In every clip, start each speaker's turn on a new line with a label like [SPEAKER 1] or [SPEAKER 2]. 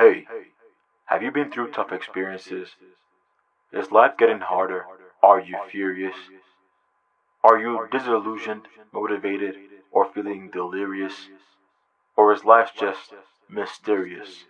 [SPEAKER 1] Hey, have you been through tough experiences? Is life getting harder? Are you furious? Are you disillusioned, motivated, or feeling delirious? Or is life just mysterious?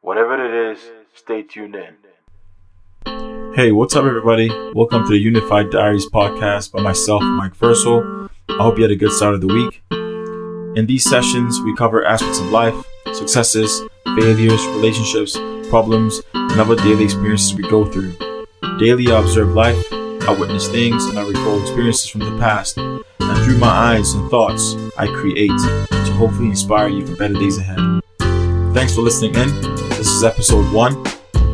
[SPEAKER 1] Whatever it is, stay tuned in.
[SPEAKER 2] Hey, what's up, everybody? Welcome to the Unified Diaries podcast by myself, Mike Versal. I hope you had a good start of the week. In these sessions, we cover aspects of life, successes, failures, relationships, problems, and other daily experiences we go through. Daily, I observe life, I witness things, and I recall experiences from the past. And through my eyes and thoughts, I create to hopefully inspire you for better days ahead. Thanks for listening in. This is episode one.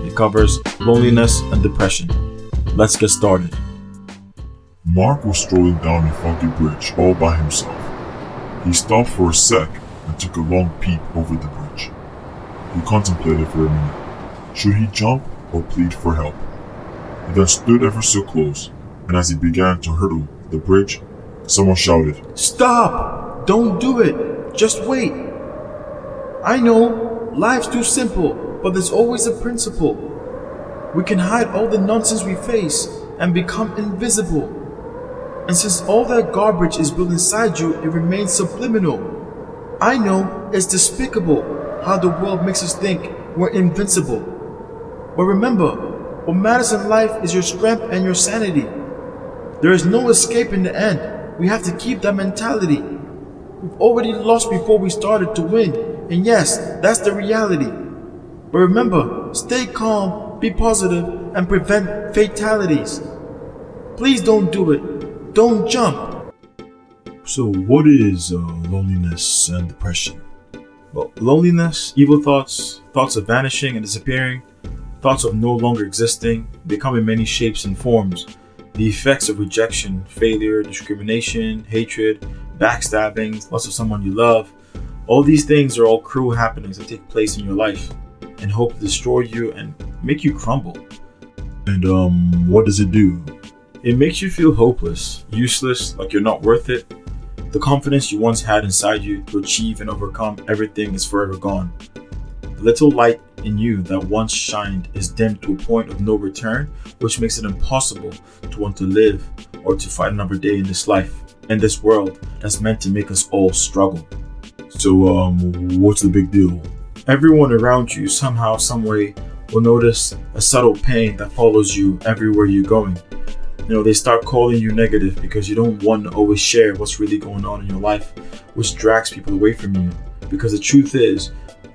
[SPEAKER 2] It covers loneliness and depression. Let's get started.
[SPEAKER 3] Mark was strolling down a foggy bridge all by himself. He stopped for a sec and took a long peep over the bridge. He contemplated for a minute. Should he jump or plead for help? He then stood ever so close, and as he began to hurdle the bridge, someone shouted,
[SPEAKER 4] Stop! Don't do it! Just wait! I know, life's too simple, but there's always a principle. We can hide all the nonsense we face and become invisible. And since all that garbage is built inside you, it remains subliminal. I know it's despicable how the world makes us think we're invincible. But remember, what matters in life is your strength and your sanity. There is no escape in the end. We have to keep that mentality. We've already lost before we started to win. And yes, that's the reality. But remember, stay calm, be positive, and prevent fatalities. Please don't do it. Don't jump.
[SPEAKER 2] So, what is uh, loneliness and depression? Well, loneliness, evil thoughts, thoughts of vanishing and disappearing, thoughts of no longer existing, they come in many shapes and forms. The effects of rejection, failure, discrimination, hatred, backstabbing, loss of someone you love, all these things are all cruel happenings that take place in your life and hope to destroy you and make you crumble. And um, what does it do? It makes you feel hopeless, useless, like you're not worth it. The confidence you once had inside you to achieve and overcome everything is forever gone. The little light in you that once shined is dimmed to a point of no return, which makes it impossible to want to live or to fight another day in this life, in this world that's meant to make us all struggle. So, um, what's the big deal? Everyone around you, somehow, someway, will notice a subtle pain that follows you everywhere you're going. You know, they start calling you negative because you don't want to always share what's really going on in your life, which drags people away from you. Because the truth is,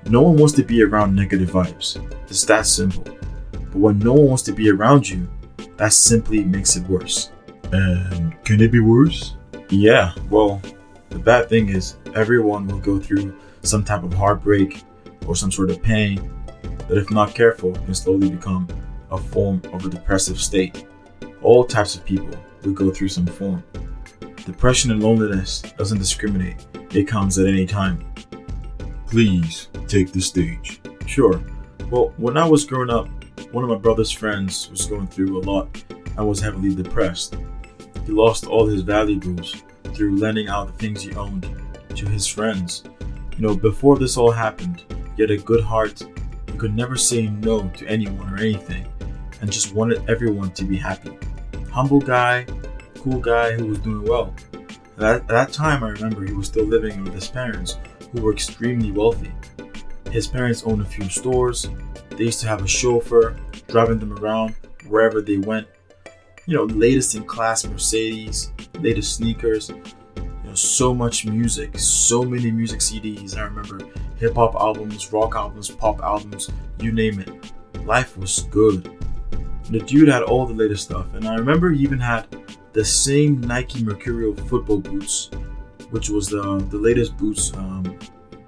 [SPEAKER 2] no one wants to be around negative vibes. It's that simple. But when no one wants to be around you, that simply makes it worse.
[SPEAKER 3] And can it be worse?
[SPEAKER 2] Yeah, well, the bad thing is, everyone will go through some type of heartbreak or some sort of pain that, if not careful, can slowly become a form of a depressive state. All types of people will go through some form. Depression and loneliness doesn't discriminate, it comes at any time.
[SPEAKER 3] Please take the stage.
[SPEAKER 2] Sure. Well, when I was growing up, one of my brother's friends was going through a lot and was heavily depressed. He lost all his valuables through lending out the things he owned to his friends. You know, before this all happened, he had a good heart. He could never say no to anyone or anything and just wanted everyone to be happy. Humble guy, cool guy who was doing well. At that, time, I remember he was still living with his parents, who were extremely wealthy. His parents owned a few stores. They used to have a chauffeur driving them around wherever they went. You know, latest in class Mercedes, latest sneakers. You know, so much music, so many music CDs. I remember hip hop albums, rock albums, pop albums, you name it. Life was good. The dude had all the latest stuff, and I remember he even had the same Nike Mercurial football boots, which was the the latest boots um,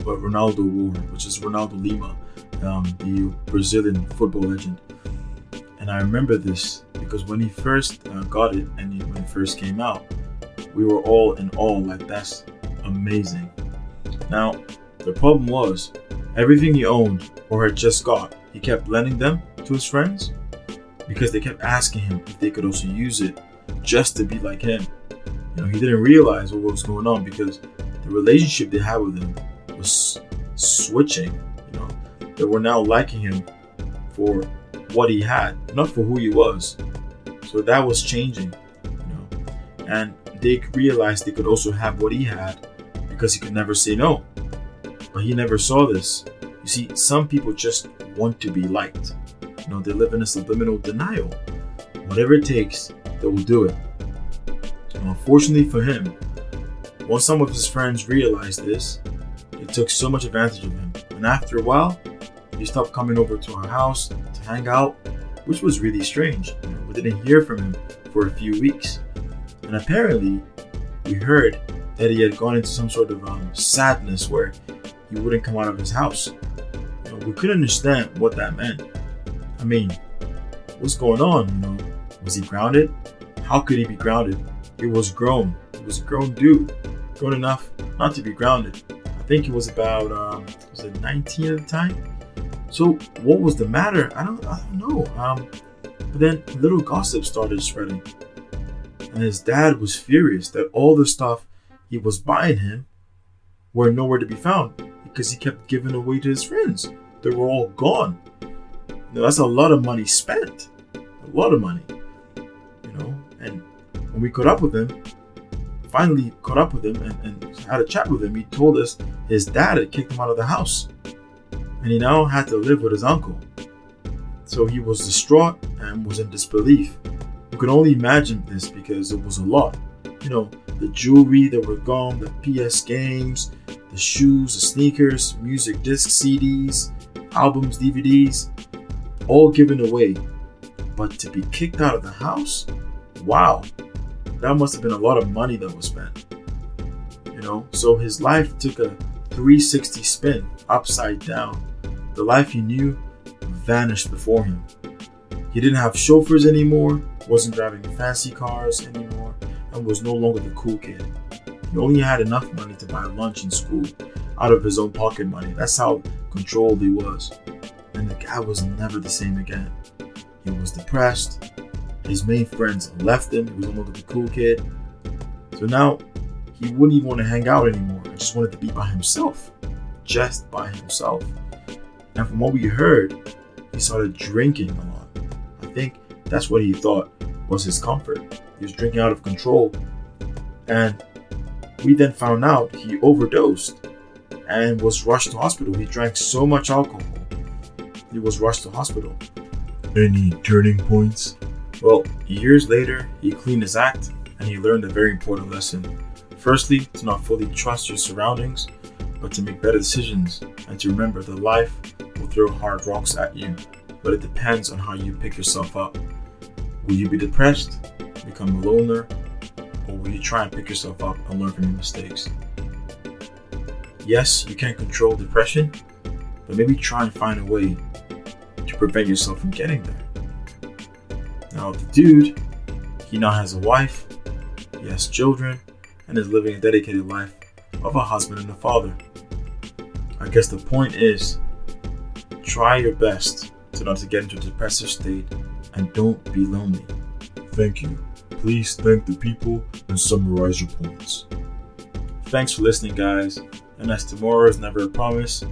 [SPEAKER 2] what Ronaldo wore, which is Ronaldo Lima, um, the Brazilian football legend. And I remember this because when he first uh, got it and he, when it first came out, we were all in awe, like that's amazing. Now, the problem was everything he owned or had just got, he kept lending them to his friends because they kept asking him if they could also use it just to be like him. You know, he didn't realize what was going on because the relationship they had with him was switching. You know, that were now liking him for what he had, not for who he was. So that was changing, you know. And they realized they could also have what he had because he could never say no. But he never saw this. You see, some people just want to be liked. You know, they live in a subliminal denial. Whatever it takes, they will do it. And unfortunately for him, once some of his friends realized this, they took so much advantage of him. And after a while, he stopped coming over to our house to hang out, which was really strange. We didn't hear from him for a few weeks. And apparently, we heard that he had gone into some sort of um, sadness where he wouldn't come out of his house. We couldn't understand what that meant. I mean, what's going on? You know, was he grounded? How could he be grounded? He was grown. He was a grown dude, grown enough not to be grounded. I think he was about um, was it 19 at the time. So what was the matter? I don't I don't know. Um, but then little gossip started spreading, and his dad was furious that all the stuff he was buying him were nowhere to be found because he kept giving away to his friends. They were all gone. That's a lot of money spent. A lot of money. You know, and when we caught up with him, finally caught up with him and, and had a chat with him, he told us his dad had kicked him out of the house. And he now had to live with his uncle. So he was distraught and was in disbelief. You could only imagine this because it was a lot. You know, the jewelry that were gone, the PS games, the shoes, the sneakers, music discs, CDs, albums, DVDs, all given away. But to be kicked out of the house? Wow, that must have been a lot of money that was spent. You know, so his life took a 360 spin upside down. The life he knew vanished before him. He didn't have chauffeurs anymore, wasn't driving fancy cars anymore, and was no longer the cool kid. He only had enough money to buy lunch in school out of his own pocket money. That's how controlled he was. And the guy was never the same again. He was depressed. His main friends left him. He was no longer the cool kid. So now he wouldn't even want to hang out anymore. He just wanted to be by himself. Just by himself. And from what we heard, he started drinking a lot. I think that's what he thought was his comfort. He was drinking out of control. And we then found out he overdosed and was rushed to hospital. He drank so much alcohol. He was rushed to hospital.
[SPEAKER 3] Any turning points?
[SPEAKER 2] Well, years later, he cleaned his act and he learned a very important lesson. Firstly, to not fully trust your surroundings, but to make better decisions and to remember that life will throw hard rocks at you, but it depends on how you pick yourself up. Will you be depressed, become a loner, or will you try and pick yourself up and learn from your mistakes? Yes, you can't control depression, but maybe try and find a way to prevent yourself from getting there. Now, the dude, he now has a wife, he has children, and is living a dedicated life of a husband and a father. I guess the point is try your best to not to get into a depressive state and don't be lonely.
[SPEAKER 3] Thank you. Please thank the people and summarize your points.
[SPEAKER 2] Thanks for listening, guys. And as tomorrow is never a promise,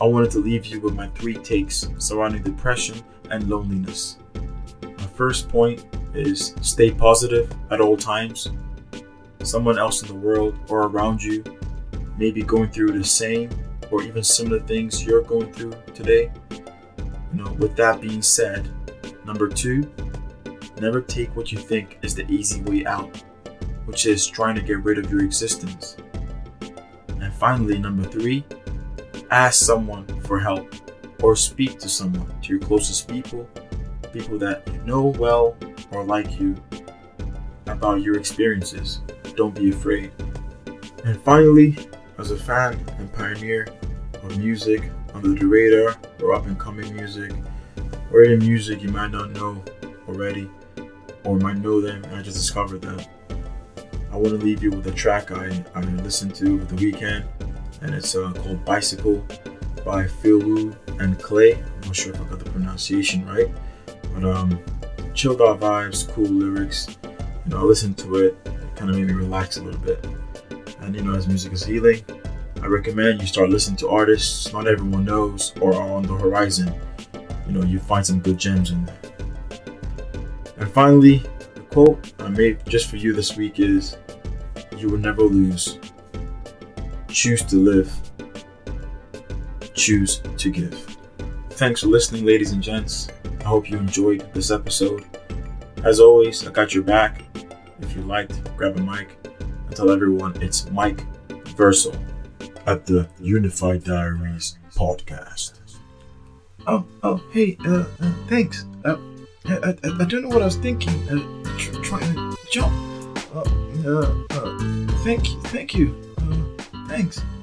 [SPEAKER 2] I wanted to leave you with my three takes surrounding depression and loneliness. My first point is stay positive at all times. Someone else in the world or around you may be going through the same or even similar things you're going through today. You know, with that being said, number two, never take what you think is the easy way out, which is trying to get rid of your existence. And finally, number three, ask someone for help or speak to someone, to your closest people, people that you know well or like you, about your experiences. Don't be afraid. And finally, as a fan and pioneer of music under the radar or up and coming music, or any music you might not know already, or might know them and I just discovered them. I want to leave you with a track I, I listened to over the weekend, and it's uh, called Bicycle by Phil Wu and Clay. I'm not sure if I got the pronunciation right, but um, chilled out vibes, cool lyrics. You know, I listened to it, it kind of made me relax a little bit. And you know, as music is healing, I recommend you start listening to artists not everyone knows or are on the horizon. You know, you find some good gems in there. And finally, the quote I made just for you this week is You will never lose. Choose to live. Choose to give. Thanks for listening, ladies and gents. I hope you enjoyed this episode. As always, I got your back. If you liked, grab a mic and tell everyone it's Mike Versal at the Unified Diaries podcast.
[SPEAKER 4] Oh, oh, hey, uh, uh thanks. Uh, I, I, I don't know what I was thinking. Uh, tr- trying to jump. Uh, uh, uh, thank you, thank you. Thanks.